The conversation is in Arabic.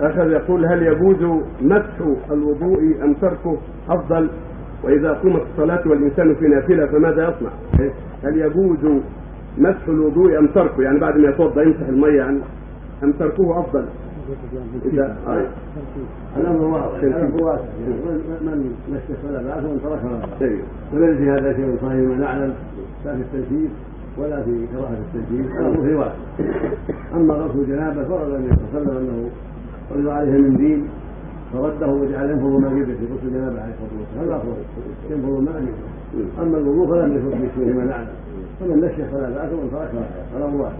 آخر يقول هل يجوز مسح الوضوء أم تركه أفضل؟ وإذا أقيمت الصلاة والإنسان في نافلة فماذا يصنع؟ هل يجوز مسح الوضوء أم تركه؟ يعني بعد ما يتوضأ يمسح المية يعني أم تركه أفضل؟ اذا آه. الامر واضح الامر واسع من مسح فلا باس ومن ترك فلا باس طيب. وليس في هذا شيء صحيح ما نعلم لا في التنشيف ولا في كراهة التنشيف. الامر فيه واسع أما غسل الجنابة فرض النبي صلى الله عليه وسلم أنه فرض عليه من دين فرده وجعل ينفض ما جبه في غسل الجنابه عليه الصلاة والسلام. هذا أفضل. ينفض ما جبه أما الوضوء فلم يفض بشيء ما نعلم فمن نشف فلا بأس ومن ترك فلا الامر واحد